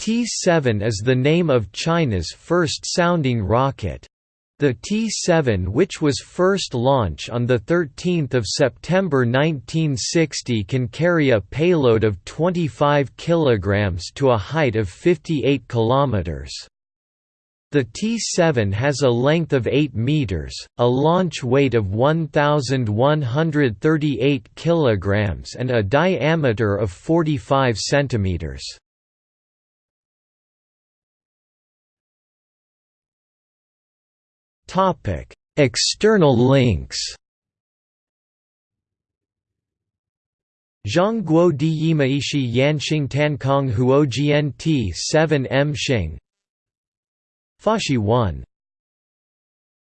T-7 is the name of China's first sounding rocket. The T-7 which was first launched on 13 September 1960 can carry a payload of 25 kg to a height of 58 km. The T-7 has a length of 8 meters, a launch weight of 1138 kilograms and a diameter of 45 centimeters. Topic: External links. Zhongguo di Yimaishi Yanxing Tankong Huo GNT 7 M Xing Fashi 1